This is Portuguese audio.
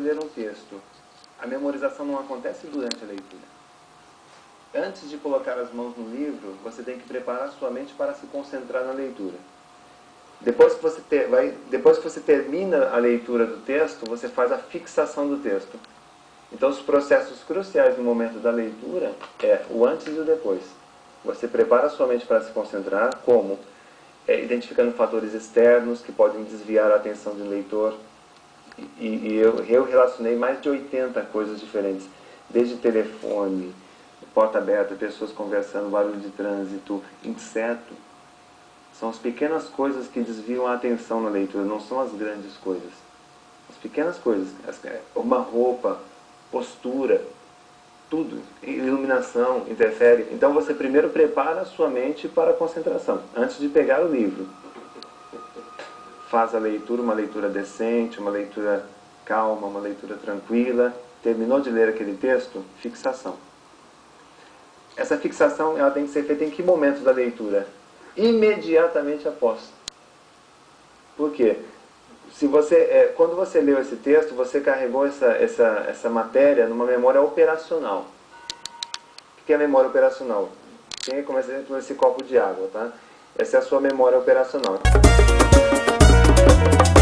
ler um texto, a memorização não acontece durante a leitura. Antes de colocar as mãos no livro, você tem que preparar sua mente para se concentrar na leitura. Depois que você, ter, vai, depois que você termina a leitura do texto, você faz a fixação do texto. Então, os processos cruciais no momento da leitura é o antes e o depois. Você prepara sua mente para se concentrar, como? É, identificando fatores externos que podem desviar a atenção do leitor, e, e eu, eu relacionei mais de 80 coisas diferentes, desde telefone, porta aberta, pessoas conversando, barulho de trânsito, inseto. São as pequenas coisas que desviam a atenção na leitura, não são as grandes coisas. As pequenas coisas, uma roupa, postura, tudo, iluminação, interfere. Então você primeiro prepara a sua mente para a concentração, antes de pegar o livro faz a leitura, uma leitura decente, uma leitura calma, uma leitura tranquila. Terminou de ler aquele texto? Fixação. Essa fixação ela tem que ser feita em que momento da leitura? Imediatamente após. Por quê? Se você, é, quando você leu esse texto, você carregou essa, essa, essa matéria numa memória operacional. O que é memória operacional? Quem começa com esse copo de água, tá? Essa é a sua memória operacional. Thank you